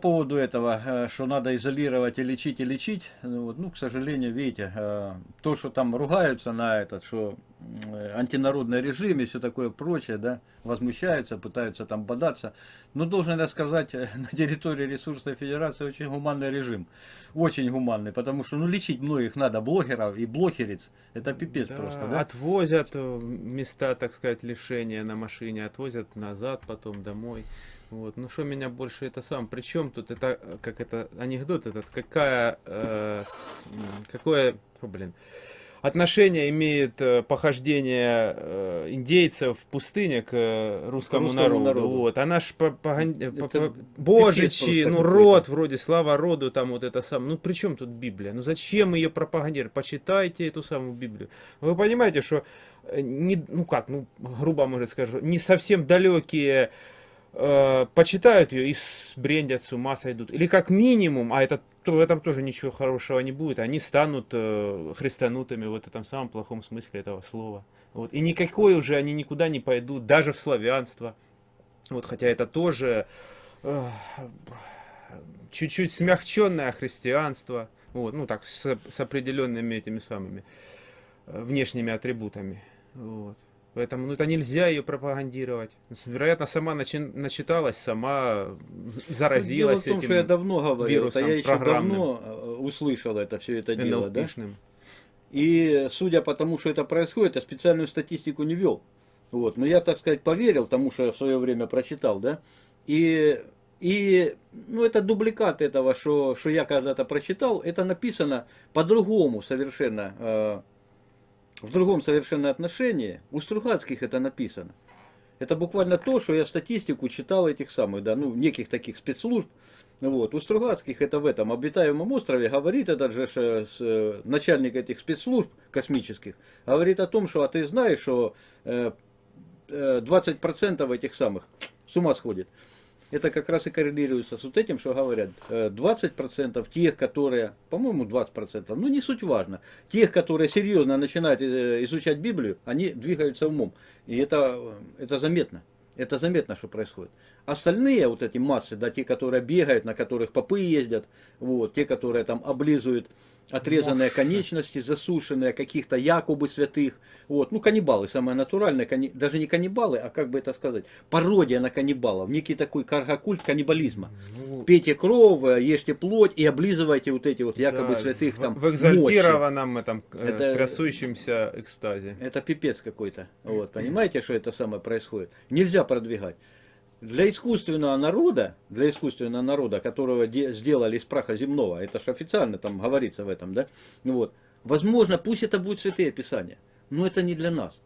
По поводу этого, э, что надо изолировать и лечить, и лечить, ну, вот, ну к сожалению, видите, э, то, что там ругаются на этот, что антинародный режим и все такое прочее, да, возмущаются, пытаются там бодаться. Но должен я сказать, на территории ресурсной федерации очень гуманный режим. Очень гуманный, потому что, ну, лечить многих надо, блогеров и блогериц, это пипец да, просто, да? Отвозят места, так сказать, лишения на машине, отвозят назад потом домой. Вот, ну что меня больше это сам, причем тут это, как это, анекдот этот, какая, э, с, какое, о, блин, отношение имеет э, похождение э, индейцев в пустыне к э, русскому, русскому народу. народу. Вот, по, по, божичи, ну род вроде, слава роду, там вот это сам, ну при чем тут Библия? Ну зачем ее пропагандировать? Почитайте эту самую Библию. Вы понимаете, что, не, ну как, ну грубо может скажу, не совсем далекие э, почитают ее и сбрендят с ума сойдут. Или как минимум, а это, то, в этом тоже ничего хорошего не будет, они станут э, христанутыми в этом самом плохом смысле этого слова. Вот. И никакой уже они никуда не пойдут, даже в славянство. Вот, хотя это тоже чуть-чуть э, смягченное христианство. Вот, ну так, с, с определенными этими самыми э, внешними атрибутами. Вот. Поэтому ну, это нельзя ее пропагандировать. Вероятно, сама начи начиталась, сама заразилась дело в том, этим что я давно говорил, вирусом, это я еще давно э, услышал это все это дело. Да? И судя по тому, что это происходит, я специальную статистику не вел. Вот. Но я, так сказать, поверил тому, что я в свое время прочитал. Да? И, и ну, это дубликат этого, что, что я когда-то прочитал. Это написано по-другому совершенно э, в другом совершенно отношении. У Стругацких это написано. Это буквально то, что я статистику читал этих самых, да, ну, неких таких спецслужб. Вот. У Стругацких это в этом обитаемом острове говорит этот же э, э, начальник этих спецслужб космических, говорит о том, что а ты знаешь, что э, 20% этих самых с ума сходит это как раз и коррелируется с вот этим, что говорят. 20% э, тех, которые, по-моему, 20%, ну не суть важно, тех, которые серьезно начинают э, изучать Библию, они двигаются умом. И это, э, это заметно. Это заметно, что происходит. Остальные вот эти массы, да, те, которые бегают, на которых попы ездят, вот, те, которые там облизывают отрезанные конечности, засушенные каких-то якобы святых. Вот. Ну, каннибалы, самое натуральное, даже не каннибалы, а как бы это сказать, пародия на каннибалов, некий такой каргокульт каннибализма. Ну, Пейте кровь, ешьте плоть и облизывайте вот эти вот якобы да, святых там В экзальтированном мощи. этом э, это, трясущемся экстазе. Это пипец какой-то. Вот, понимаете, что это самое происходит? Нельзя продвигать. Для искусственного народа, для искусственного народа, которого сделали из праха земного, это же официально там говорится в этом, да, вот, возможно, пусть это будет святые писания, но это не для нас.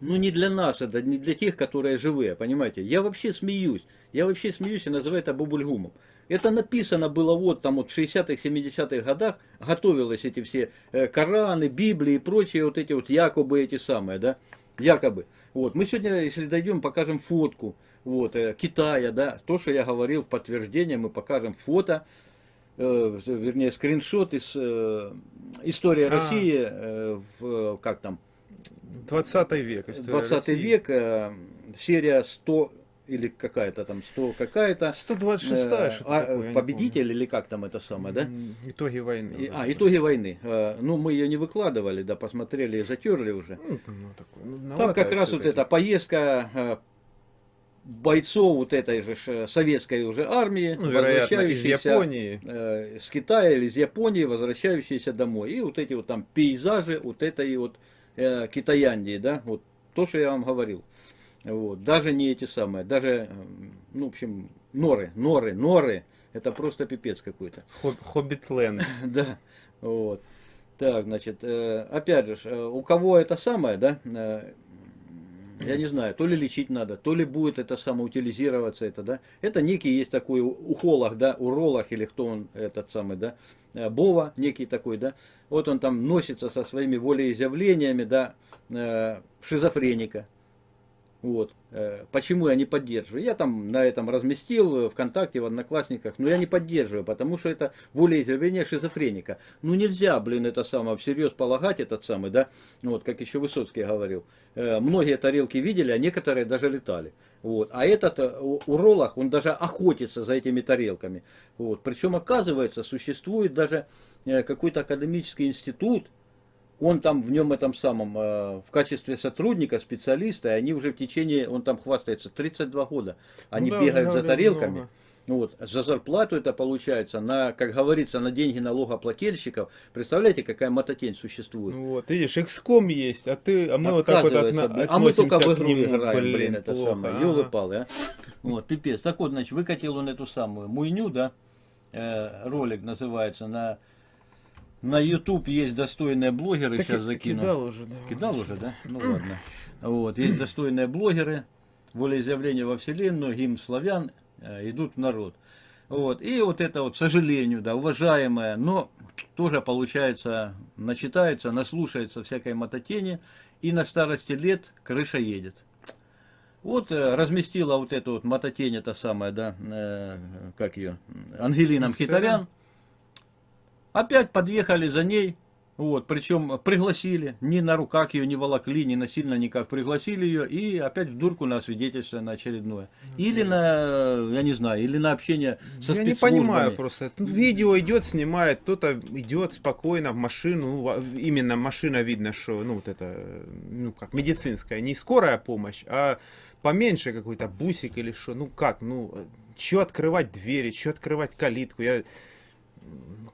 Ну не для нас, это не для тех, которые живые, понимаете. Я вообще смеюсь, я вообще смеюсь и называю это бубульгумом. Это написано было вот там вот в 60-х, 70-х годах, готовились эти все э, Кораны, Библии и прочие вот эти вот якобы эти самые, да, якобы. Вот, мы сегодня, если дойдем, покажем фотку, вот, э, Китая, да, то, что я говорил в подтверждение, мы покажем фото, э, вернее, скриншот из э, истории а. России, э, в, как там? 20 век. 20 России. век, э, серия 100 или какая-то там 100 какая-то. 126 э, что а, такое, Победитель или как там это самое, да? Итоги войны. И, а, итоги войны. Э, ну, мы ее не выкладывали, да, посмотрели, затерли уже. Ну, ну, такое, ну, там как раз вот эта поездка э, бойцов вот этой же советской уже армии, ну, возвращающиеся из Японии. Э, с Китая или из Японии, возвращающиеся домой. И вот эти вот там пейзажи вот этой вот э, Китаяндии, да, вот то, что я вам говорил. Вот. Даже не эти самые, даже, ну, в общем, норы, норы, норы, это просто пипец какой-то. Хоббитленд. Да, вот. Так, значит, э, опять же, э, у кого это самое, да, э, я не знаю, то ли лечить надо, то ли будет это самоутилизироваться, это, да. Это некий есть такой ухолог, да, уролог или кто он этот самый, да, э, Бова некий такой, да. Вот он там носится со своими волеизъявлениями, да, э, шизофреника, вот. Э, почему я не поддерживаю? Я там на этом разместил ВКонтакте, в Одноклассниках, но я не поддерживаю, потому что это волеизъявление шизофреника. Ну нельзя, блин, это самое всерьез полагать, этот самый, да, вот, как еще Высоцкий говорил. Э, многие тарелки видели, а некоторые даже летали. Вот. А этот э, уролог, он даже охотится за этими тарелками. Вот. Причем, оказывается, существует даже э, какой-то академический институт, он там в нем этом самом, э, в качестве сотрудника, специалиста, и они уже в течение, он там хвастается, 32 года. Они ну, да, бегают за тарелками. Много. Вот, за зарплату это получается, на, как говорится, на деньги налогоплательщиков. Представляете, какая мототень существует? Ну вот, видишь, XCOM есть, а ты, а мы вот так вот отна- А мы только в игру играем, блин, блин это плохо, самое, елы-палы, а. Вот, пипец. Так вот, значит, выкатил он эту самую муйню, да, э, ролик называется, на на YouTube есть достойные блогеры, так сейчас закину. Кидал уже, да. Кидал уже, да? Ну ладно. Вот, есть достойные блогеры, волеизъявление во Вселенную, гимн славян, э, идут в народ. Вот, и вот это вот, к сожалению, да, уважаемая, но тоже получается, начитается, наслушается всякой мототени, и на старости лет крыша едет. Вот э, разместила вот эту вот мототень, это самая, да, э, как ее, Ангелина Мхитарян. Опять подъехали за ней, вот, причем пригласили, ни на руках ее не волокли, ни насильно никак пригласили ее, и опять в дурку на свидетельство на очередное. Или на, я не знаю, или на общение со Я не понимаю просто. Видео идет, снимает, кто-то идет спокойно в машину, ну, именно машина видно, что, ну, вот это, ну, как, медицинская, не скорая помощь, а поменьше какой-то бусик или что, ну, как, ну, что открывать двери, что открывать калитку, я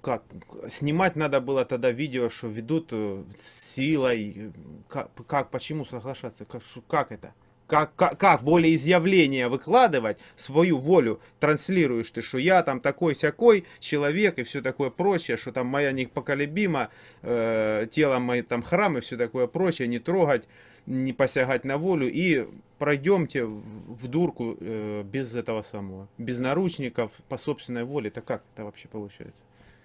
как, снимать надо было тогда видео, что ведут э, силой, как, как почему соглашаться, как, как это? Как, как, как волеизъявление выкладывать, свою волю транслируешь ты, что я там такой-сякой человек и все такое прочее, что там моя непоколебима, э, тело мое там храм и все такое прочее, не трогать, не посягать на волю и пройдемте в дурку э, без этого самого, без наручников по собственной воле, это как это вообще получается?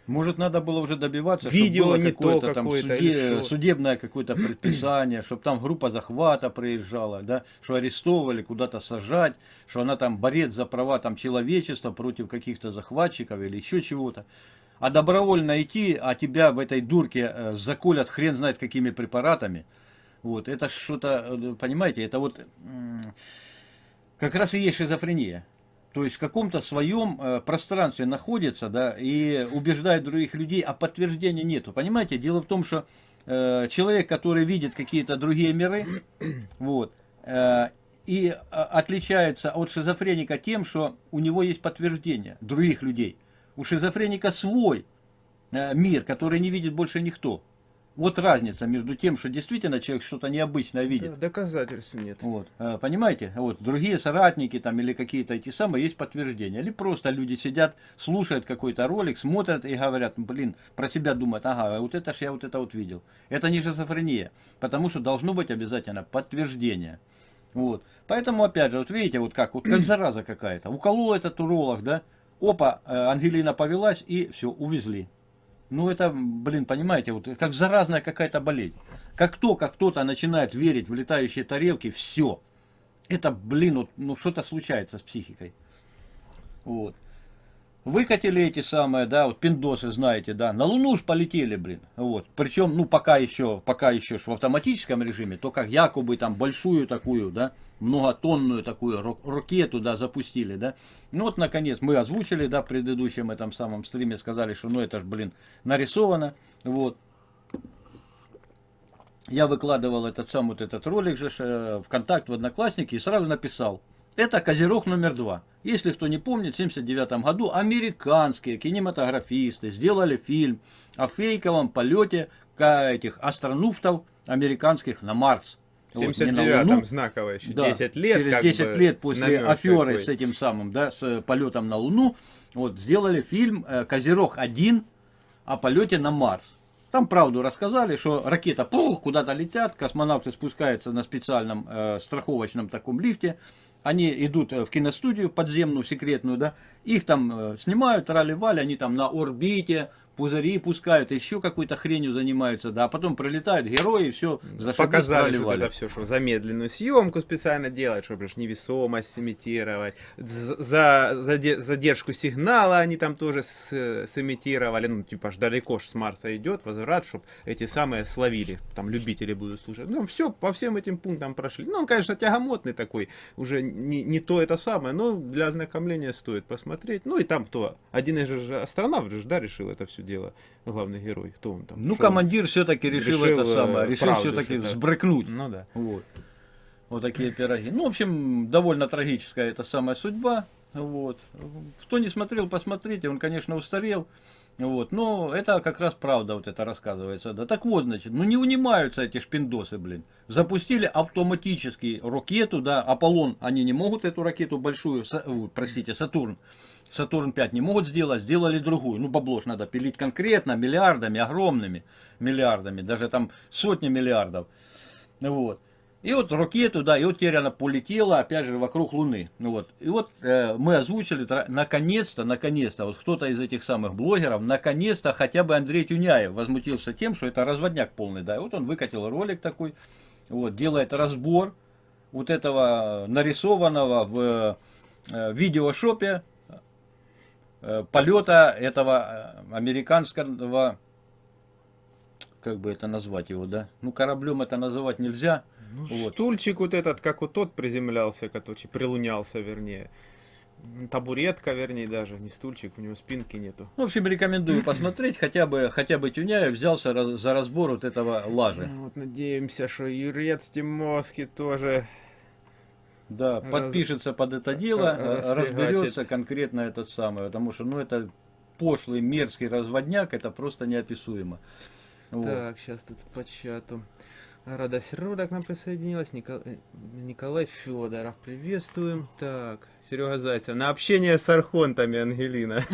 Может, надо было уже добиваться, Видео чтобы было не какое-то там суде, судебное какое-то предписание, чтобы там группа захвата приезжала, да, что арестовывали, куда-то сажать, что она там борец за права там человечества против каких-то захватчиков или еще чего-то. А добровольно идти, а тебя в этой дурке э, заколят хрен знает какими препаратами. Вот, это что-то, э, понимаете, это вот как раз и есть шизофрения то есть в каком-то своем э, пространстве находится, да, и убеждает других людей, а подтверждения нету. Понимаете, дело в том, что э, человек, который видит какие-то другие миры, вот, и а, отличается от шизофреника тем, что у него есть подтверждение других людей. У шизофреника свой мир, который не видит больше никто. Вот разница между тем, что действительно человек что-то необычное видит. Да, доказательств нет. Вот, э, понимаете? Вот другие соратники там или какие-то эти самые есть подтверждения. Или просто люди сидят, слушают какой-то ролик, смотрят и говорят, блин, про себя думают, ага, вот это ж я вот это вот видел. Это не шизофрения, потому что должно быть обязательно подтверждение. Вот. Поэтому, опять же, вот видите, вот как, вот как зараза какая-то. Уколол этот уролог, да, опа, э, Ангелина повелась и все, увезли. Ну это, блин, понимаете, вот как заразная какая-то болезнь. Как только кто-то начинает верить в летающие тарелки, все. Это, блин, вот, ну что-то случается с психикой. Вот. Выкатили эти самые, да, вот пиндосы, знаете, да, на Луну уж полетели, блин, вот. Причем, ну, пока еще, пока еще в автоматическом режиме, то как якобы там большую такую, да, многотонную такую ракету, да, запустили, да. Ну вот, наконец, мы озвучили, да, в предыдущем этом самом стриме, сказали, что, ну, это ж, блин, нарисовано, вот. Я выкладывал этот сам вот этот ролик же э, в контакт в Одноклассники и сразу написал, это Козерог номер два. Если кто не помнит, в 1979 году американские кинематографисты сделали фильм о фейковом полете этих астронавтов американских на Марс. В 79-м вот, знаково еще, да, 10 лет. Через 10 бы, лет после аферы такой. с этим самым, да, с полетом на Луну, вот сделали фильм э, «Козерог-1» о полете на Марс. Там правду рассказали, что ракета куда-то летят, космонавты спускаются на специальном э, страховочном таком лифте, они идут э, в киностудию подземную, секретную, да, их там э, снимают, рали-вали, они там на орбите, пузыри пускают, еще какой-то хренью занимаются, да, а потом прилетают герои, все, Показали, что это все, что замедленную съемку специально делать, чтобы же невесомость имитировать, за, за задержку сигнала они там тоже с, сымитировали, ну, типа, ж далеко ж с Марса идет, возврат, чтобы эти самые словили, там, любители будут слушать. Ну, все, по всем этим пунктам прошли. Ну, он, конечно, тягомотный такой, уже не, не то это самое, но для ознакомления стоит посмотреть. Ну, и там кто? Один из же астронавт же, да, решил это все дело, главный герой. Кто он там? Ну, Шел? командир все-таки решил, решил это самое, э, решил все-таки взбрыкнуть. Ну, да. Вот. Вот такие пироги. Ну, в общем, довольно трагическая эта самая судьба. Вот. Кто не смотрел, посмотрите. Он, конечно, устарел. Вот, но это как раз правда вот это рассказывается. Да так вот, значит, ну не унимаются эти шпиндосы, блин. Запустили автоматически ракету, да, Аполлон, они не могут эту ракету большую, са, простите, Сатурн, Сатурн 5 не могут сделать, сделали другую. Ну, бабло ж надо пилить конкретно, миллиардами, огромными миллиардами, даже там сотни миллиардов. Вот. И вот ракету, да, и вот теперь она полетела, опять же, вокруг Луны. Ну вот, и вот э, мы озвучили, наконец-то, наконец-то, вот кто-то из этих самых блогеров, наконец-то хотя бы Андрей Тюняев возмутился тем, что это разводняк полный, да. И вот он выкатил ролик такой, вот, делает разбор вот этого нарисованного в э, видеошопе э, полета этого э, американского, как бы это назвать его, да? Ну, кораблем это называть нельзя, ну, вот. Стульчик вот этот, как вот тот приземлялся, который прилунялся, вернее. Табуретка, вернее, даже, не стульчик, у него спинки нету. В общем, рекомендую посмотреть, хотя бы, хотя бы Тюняев взялся раз, за разбор вот этого лажи. Ну, вот надеемся, что Юрец Тимоски тоже... Да, раз... подпишется под это дело, разберется конкретно это самое, потому что, ну, это пошлый, мерзкий разводняк, это просто неописуемо. Вот. Так, сейчас тут по чату. Рада Серода к нам присоединилась. Никол... Э, Николай Федоров, приветствуем. Так, Серега Зайцев. На общение с архонтами, Ангелина.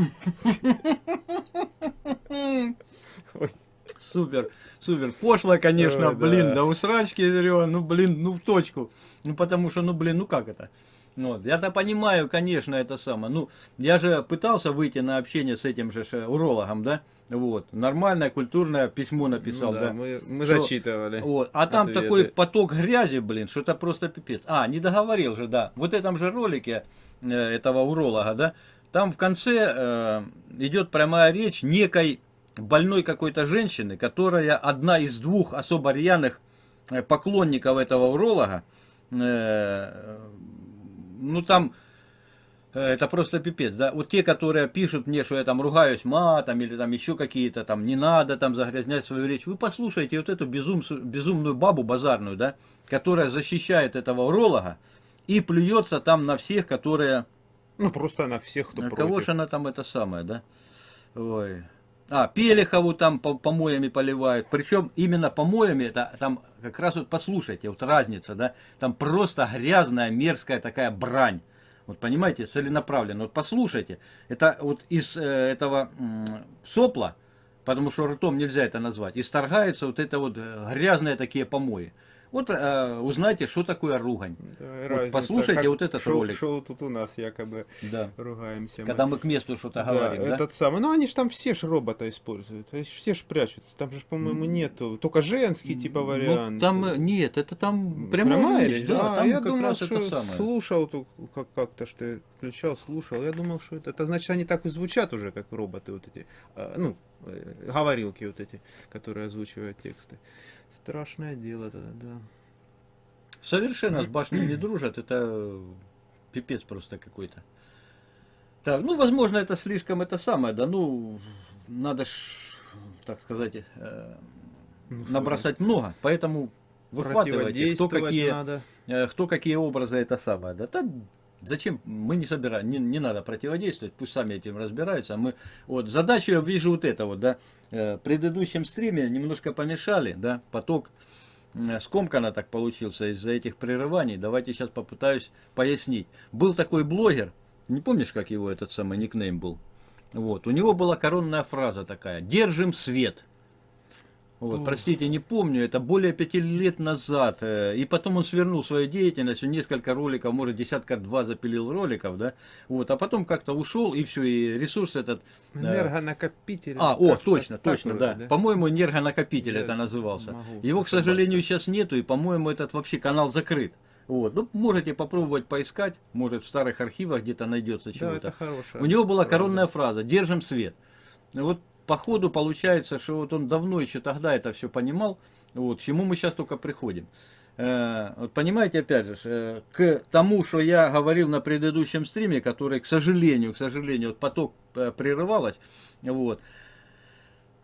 Супер, супер. Пошло, конечно, Ой, блин, да. да усрачки, ну, блин, ну в точку. Ну, потому что, ну, блин, ну как это? Вот. Я-то понимаю, конечно, это самое. Ну, я же пытался выйти на общение с этим же урологом, да? Вот. Нормальное, культурное письмо написал, ну, да, да. Мы, мы что, зачитывали. Вот. А там ответы. такой поток грязи, блин, что это просто пипец. А, не договорил же, да. Вот этом же ролике э, этого уролога, да, там в конце э, идет прямая речь некой больной какой-то женщины, которая одна из двух особо рьяных э, поклонников этого уролога, э, ну там, э, это просто пипец, да, вот те, которые пишут мне, что я там ругаюсь матом, или там еще какие-то там, не надо там загрязнять свою речь, вы послушайте вот эту безум, безумную бабу базарную, да, которая защищает этого уролога и плюется там на всех, которые... Ну, просто на всех, кто на против. Кого же она там это самое, да? Ой. А, Пелехову там помоями поливают. Причем именно помоями, это там как раз вот послушайте, вот разница, да, там просто грязная, мерзкая такая брань. Вот понимаете, целенаправленно. Вот послушайте, это вот из э, этого э, сопла, потому что ртом нельзя это назвать, исторгаются вот это вот э, грязные такие помои. Вот э, узнайте, что такое ругань. Да, вот послушайте как вот этот шоу, ролик. Шоу тут у нас якобы да. ругаемся. Когда мы к месту что-то да, говорим. Этот да? самый. Ну они же там все ж робота используют. Все ж прячутся. Там же, по-моему, нету. Только женский типа вариант. Ну, там э, нет, это там прямая, прямая речь. Да, да там я как думал, что слушал как- как-то, что я включал, слушал. Я думал, что это, это значит, они так и звучат уже, как роботы вот эти. А, ну, э, говорилки вот эти, которые озвучивают тексты. Страшное дело тогда, да. Совершенно с башней не дружат, это пипец просто какой-то. Так, ну, возможно, это слишком это самое, да, ну, надо ж, так сказать, э, ну, набросать много, поэтому выхватывайте, кто какие, надо. Э, кто какие образы это самое, да, да Зачем? Мы не собираем, не, не надо противодействовать, пусть сами этим разбираются. А мы, вот, задачу я вижу вот это вот, да, э, в предыдущем стриме немножко помешали, да, поток скомканно так получился из-за этих прерываний. Давайте сейчас попытаюсь пояснить. Был такой блогер, не помнишь, как его этот самый никнейм был? Вот, у него была коронная фраза такая, держим свет. Вот, простите, не помню, это более пяти лет назад. Э, и потом он свернул свою деятельность, он несколько роликов, может, десятка-два запилил роликов, да. Вот, а потом как-то ушел, и все, и ресурс этот... Э, энергонакопитель. А, о, точно, точно, да. да. По-моему, энергонакопитель да, это назывался. Его, к сожалению, сейчас нету, и, по-моему, этот вообще канал закрыт. Вот. Ну, можете попробовать поискать, может в старых архивах где-то найдется чего-то. Да, У него была коронная фраза «Держим свет». Вот по ходу получается, что вот он давно еще тогда это все понимал, вот, к чему мы сейчас только приходим. Э, понимаете, опять же, э, к тому, что я говорил на предыдущем стриме, который, к сожалению, к сожалению, вот поток э, прерывалось, вот,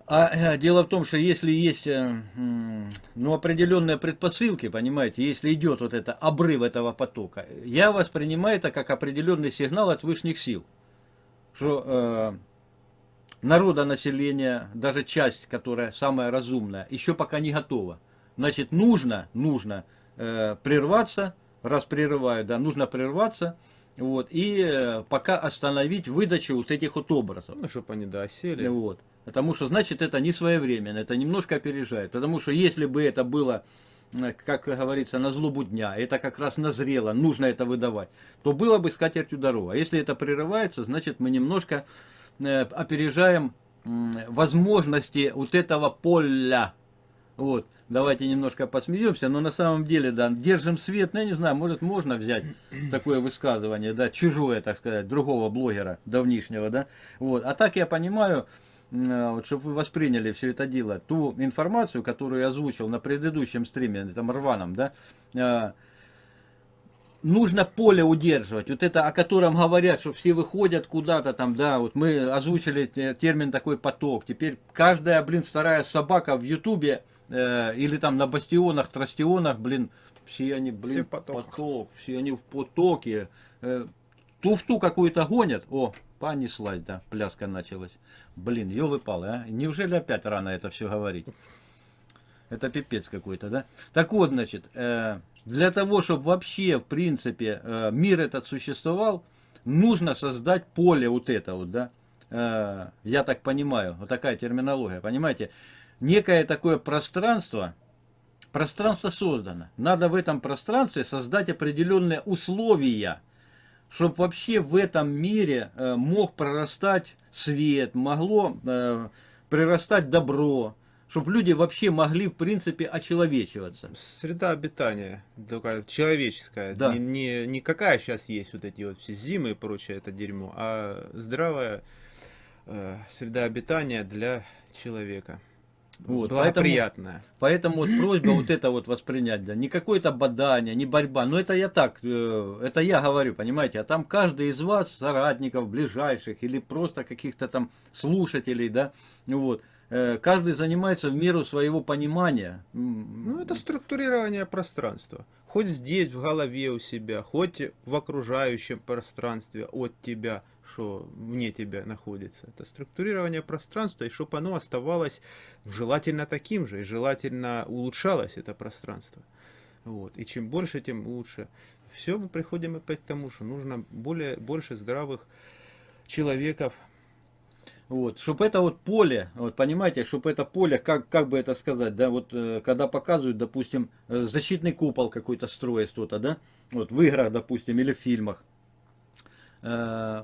а э, дело в том, что если есть ну, определенные предпосылки, понимаете, если идет вот это обрыв этого потока, я воспринимаю это как определенный сигнал от высших сил, что э, народонаселение, даже часть, которая самая разумная, еще пока не готова. Значит, нужно, нужно э, прерваться, раз прерываю, да, нужно прерваться, вот, и э, пока остановить выдачу вот этих вот образов. Ну, чтобы они, да, осели. Вот. Потому что, значит, это не своевременно, это немножко опережает. Потому что если бы это было, как говорится, на злобу дня, это как раз назрело, нужно это выдавать, то было бы скатертью дорога. А если это прерывается, значит, мы немножко опережаем возможности вот этого поля. Вот, давайте немножко посмеемся, но на самом деле, да, держим свет, ну, я не знаю, может, можно взять такое высказывание, да, чужое, так сказать, другого блогера давнишнего, да, вот, а так я понимаю, Э, вот, чтобы вы восприняли все это дело, ту информацию, которую я озвучил на предыдущем стриме, там рваном, да, э, нужно поле удерживать, вот это, о котором говорят, что все выходят куда-то там, да, вот мы озвучили термин такой поток, теперь каждая, блин, вторая собака в ютубе э, или там на бастионах, трастионах, блин, все они, блин, все поток, все они в потоке, э, туфту какую-то гонят, о, понеслась, да, пляска началась. Блин, елы-палы, а? Неужели опять рано это все говорить? Это пипец какой-то, да? Так вот, значит, э, для того, чтобы вообще, в принципе, э, мир этот существовал, нужно создать поле вот это вот, да? Э, я так понимаю, вот такая терминология, понимаете? Некое такое пространство, пространство создано. Надо в этом пространстве создать определенные условия, чтобы вообще в этом мире мог прорастать свет, могло прирастать добро, чтобы люди вообще могли, в принципе, очеловечиваться. Среда обитания, такая человеческая, да. не, не, не какая сейчас есть вот эти вот все зимы и прочее это дерьмо, а здравая э, среда обитания для человека. Вот, Благоприятная. Поэтому, поэтому вот просьба вот это вот воспринять, да, не какое-то бадание, не борьба, но это я так, э, это я говорю, понимаете, а там каждый из вас, соратников, ближайших или просто каких-то там слушателей, да, вот, каждый занимается в меру своего понимания. Ну, это структурирование пространства. Хоть здесь, в голове у себя, хоть в окружающем пространстве от тебя – что вне тебя находится. Это структурирование пространства, и чтобы оно оставалось желательно таким же, и желательно улучшалось это пространство. Вот. И чем больше, тем лучше. Все мы приходим опять к тому, что нужно более, больше здравых человеков. Вот, чтобы это вот поле, вот понимаете, чтобы это поле, как, как бы это сказать, да, вот э, когда показывают, допустим, э, защитный купол какой-то строит кто-то, да, вот в играх, допустим, или в фильмах, Э,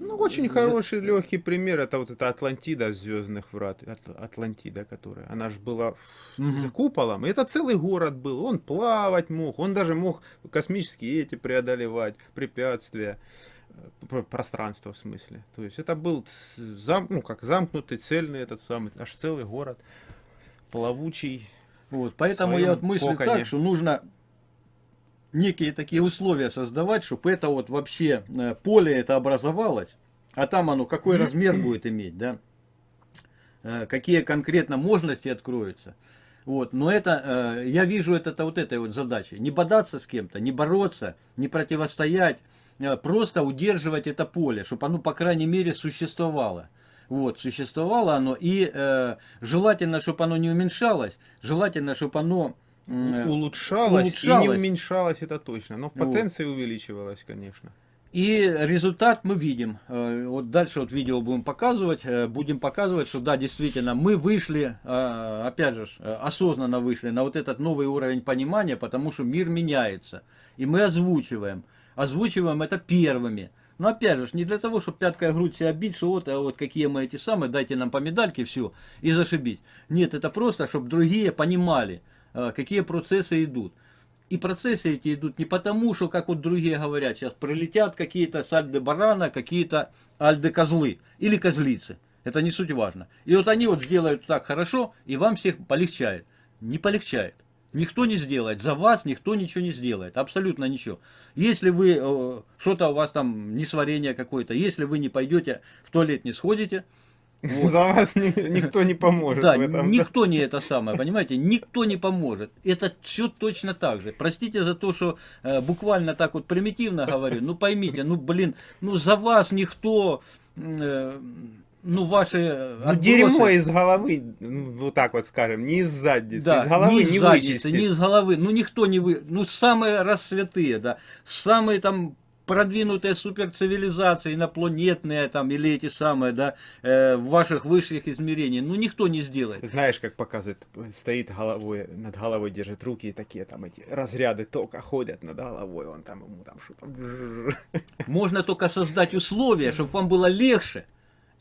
ну, очень хороший легкий пример, это вот эта Атлантида Звездных Врат, Атлантида, которая, она же была угу. за куполом, это целый город был, он плавать мог, он даже мог космические эти преодолевать, препятствия, пространство в смысле. То есть это был зам, ну, как замкнутый, цельный этот самый, аж целый город, плавучий. Вот, поэтому я вот мыслю коконе. так, что нужно некие такие условия создавать, чтобы это вот вообще э, поле это образовалось, а там оно какой размер будет иметь, да, э, какие конкретно мощности откроются. Вот, но это, э, я вижу это, это вот этой вот задачей. Не бодаться с кем-то, не бороться, не противостоять, просто удерживать это поле, чтобы оно, по крайней мере, существовало. Вот, существовало оно, и э, желательно, чтобы оно не уменьшалось, желательно, чтобы оно улучшалось, улучшалось и не уменьшалось, это точно. Но в потенции вот. увеличивалось, конечно. И результат мы видим. Э, вот дальше вот видео будем показывать. Э, будем показывать, что да, действительно, мы вышли, э, опять же, осознанно вышли на вот этот новый уровень понимания, потому что мир меняется. И мы озвучиваем. Озвучиваем это первыми. Но опять же, не для того, чтобы пяткой грудь себя бить, что вот, а вот какие мы эти самые, дайте нам по медальке, все, и зашибить. Нет, это просто, чтобы другие понимали, какие процессы идут. И процессы эти идут не потому, что, как вот другие говорят, сейчас прилетят какие-то сальды барана, какие-то альды козлы или козлицы. Это не суть важно. И вот они вот сделают так хорошо, и вам всех полегчает. Не полегчает. Никто не сделает. За вас никто ничего не сделает. Абсолютно ничего. Если вы, э, что-то у вас там, несварение какое-то, если вы не пойдете в туалет, не сходите, вот. За вас ни, никто не поможет. Да, никто не это самое, понимаете, никто не поможет. Это все точно так же. Простите за то, что э, буквально так вот примитивно говорю, ну поймите, ну блин, ну за вас никто... Э, ну, ваши ну, дерьмо из головы, ну, вот так вот скажем, не из задницы, да, из головы не, из не задницы, вычистить. не из головы, ну, никто не вы... Ну, самые рассвятые, да, самые там продвинутые суперцивилизации, инопланетные там, или эти самые, да, э, в ваших высших измерениях, ну никто не сделает. Знаешь, как показывает, стоит головой, над головой держит руки и такие там эти разряды тока ходят над головой, он там ему там что-то... Можно только создать условия, чтобы вам было легче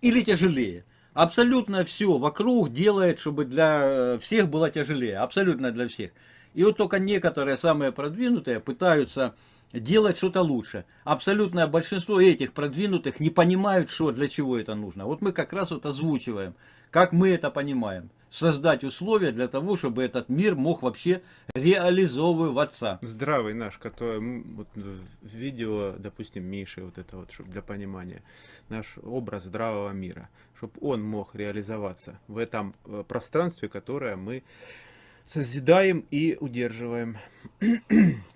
или тяжелее. Абсолютно все вокруг делает, чтобы для всех было тяжелее, абсолютно для всех. И вот только некоторые самые продвинутые пытаются делать что-то лучше. Абсолютное большинство этих продвинутых не понимают, что для чего это нужно. Вот мы как раз вот озвучиваем, как мы это понимаем. Создать условия для того, чтобы этот мир мог вообще реализовываться. Здравый наш, который вот, видео, допустим, Миши, вот это вот, чтобы для понимания, наш образ здравого мира, чтобы он мог реализоваться в этом э, пространстве, которое мы созидаем и удерживаем.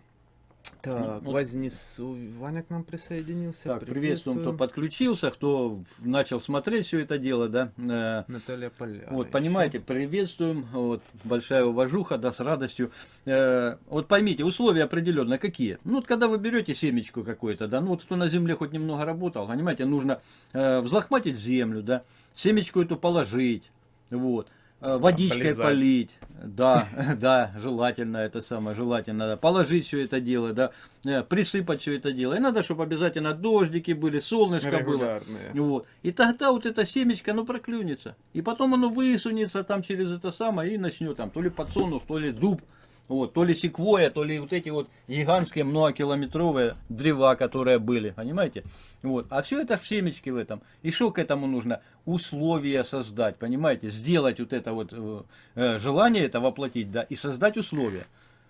Так, ну, Вознесу. Ваня к нам присоединился. Так, приветствуем, кто подключился, кто начал смотреть все это дело, да. Э, Наталья Поля. Вот, понимаете, приветствуем, вот, большая уважуха, да, с радостью. Э, вот поймите, условия определенные какие. Ну, вот когда вы берете семечку какую-то, да, ну, вот кто на земле хоть немного работал, понимаете, нужно э, взлохматить землю, да, семечку эту положить, вот. Э, водичкой полить, да, да, желательно это самое, желательно, да, положить все это дело, да, э, присыпать все это дело. И надо, чтобы обязательно дождики были, солнышко было. Вот. И тогда вот эта семечко, оно проклюнется. И потом оно высунется там через это самое и начнет там то ли подсолнух, то ли дуб вот, то ли секвоя, то ли вот эти вот гигантские многокилометровые древа, которые были, понимаете? Вот, а все это в семечке в этом. И что к этому нужно? Условия создать, понимаете? Сделать вот это вот э, э желание это воплотить, да, и создать условия.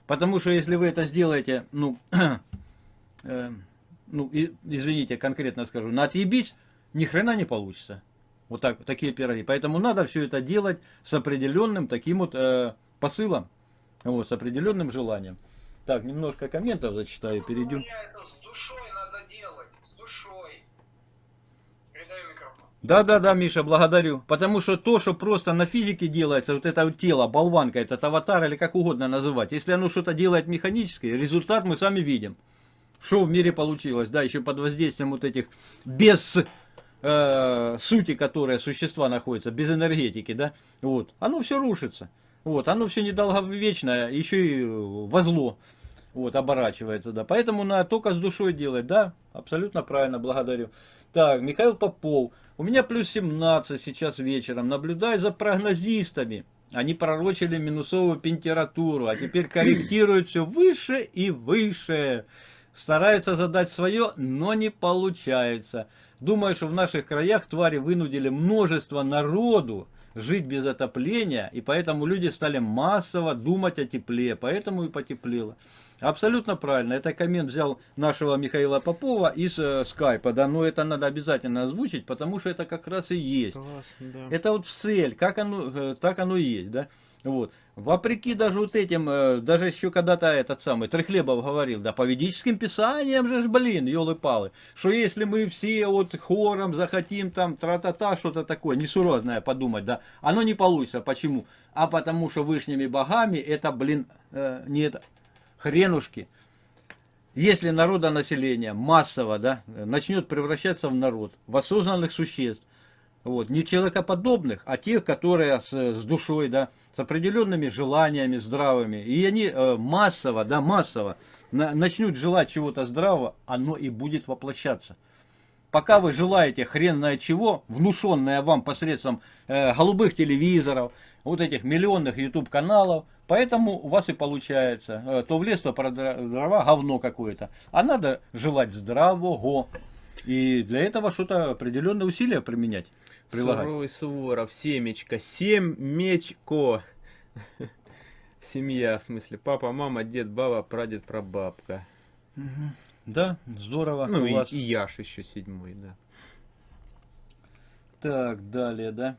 Потому что если вы это сделаете, ну, э, ну, и, извините, конкретно скажу, на отъебись, ни хрена не получится. Вот так, такие пироги. Поэтому надо все это делать с определенным таким вот э, посылом. Вот, с определенным желанием. Так, немножко комментов зачитаю, перейдем. это с душой надо делать, с душой. Да, да, да, Миша, благодарю. Потому что то, что просто на физике делается, вот это вот тело, болванка, этот аватар или как угодно называть, если оно что-то делает механически, результат мы сами видим. Что в мире получилось, да, еще под воздействием вот этих без э, сути, которые существа находятся, без энергетики, да, вот, оно все рушится. Вот, оно все недолговечное, еще и во зло вот, оборачивается, да. Поэтому надо только с душой делать, да, абсолютно правильно, благодарю. Так, Михаил Попов. У меня плюс 17 сейчас вечером. Наблюдаю за прогнозистами. Они пророчили минусовую температуру, а теперь корректируют все выше и выше. Стараются задать свое, но не получается. Думаю, что в наших краях твари вынудили множество народу жить без отопления, и поэтому люди стали массово думать о тепле, поэтому и потеплело. Абсолютно правильно. Это коммент взял нашего Михаила Попова из э, скайпа, да, но это надо обязательно озвучить, потому что это как раз и есть. Класс, да. Это вот цель, как оно, э, так оно и есть, да. Вот. Вопреки даже вот этим, э, даже еще когда-то этот самый Трехлебов говорил, да, по ведическим писаниям же, блин, елы-палы, что если мы все вот хором захотим там тра-та-та, что-то такое несуразное подумать, да, оно не получится. Почему? А потому что вышними богами это, блин, э, нет, хренушки. если народонаселение массово да, начнет превращаться в народ, в осознанных существ, вот, не человекоподобных, а тех, которые с, с душой, да, с определенными желаниями здравыми, и они э, массово, да, массово на, начнут желать чего-то здравого, оно и будет воплощаться. Пока вы желаете хрен знает чего, внушенное вам посредством э, голубых телевизоров, вот этих миллионных YouTube каналов, поэтому у вас и получается, э, то в лес, то про дрова, говно какое-то. А надо желать здравого. И для этого что-то определенные усилия применять. Прилагать. Суровый Суворов, семечко, семечко. Семья, в смысле, папа, мама, дед, баба, прадед, прабабка. Угу. Да, здорово. Ну и, вас... и Яш еще седьмой, да. Так, далее, да.